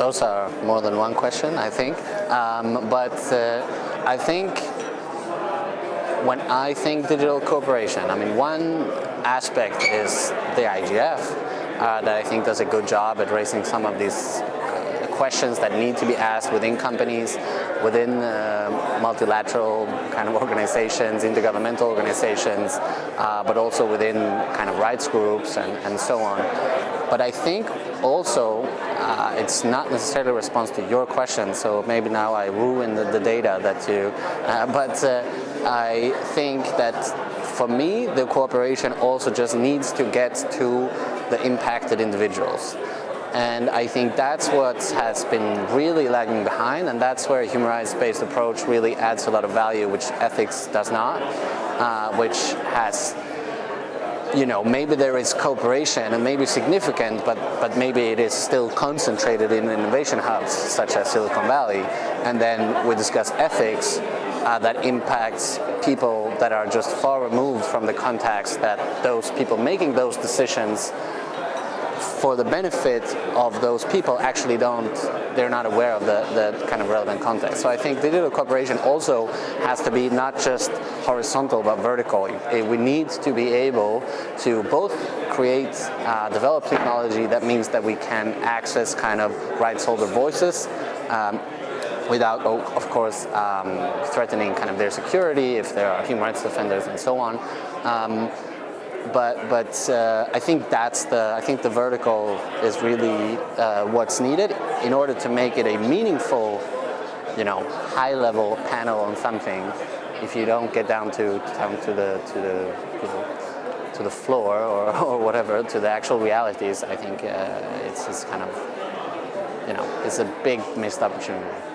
those are more than one question, I think. Um, but uh, I think when I think digital cooperation, I mean, one aspect is the IGF uh, that I think does a good job at raising some of these questions that need to be asked within companies, within uh, multilateral kind of organizations, intergovernmental organizations, uh, but also within kind of rights groups and, and so on. But I think also uh, it's not necessarily a response to your question, so maybe now I ruin the, the data that you, uh, but uh, I think that for me, the cooperation also just needs to get to the impacted individuals. And I think that's what has been really lagging behind and that's where a human rights-based approach really adds a lot of value which ethics does not, uh, which has you know, maybe there is cooperation and maybe significant, but, but maybe it is still concentrated in innovation hubs such as Silicon Valley. And then we discuss ethics uh, that impacts people that are just far removed from the context that those people making those decisions for the benefit of those people actually don't, they're not aware of the, the kind of relevant context. So I think digital cooperation also has to be not just horizontal but vertical. We need to be able to both create, uh, develop technology that means that we can access kind of rights holder voices um, without, of course, um, threatening kind of their security if there are human rights defenders and so on. Um, but but uh, I think that's the I think the vertical is really uh, what's needed in order to make it a meaningful, you know, high level panel on something. If you don't get down to down to the to the you know, to the floor or, or whatever to the actual realities, I think uh, it's, it's kind of you know it's a big missed opportunity.